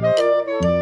Música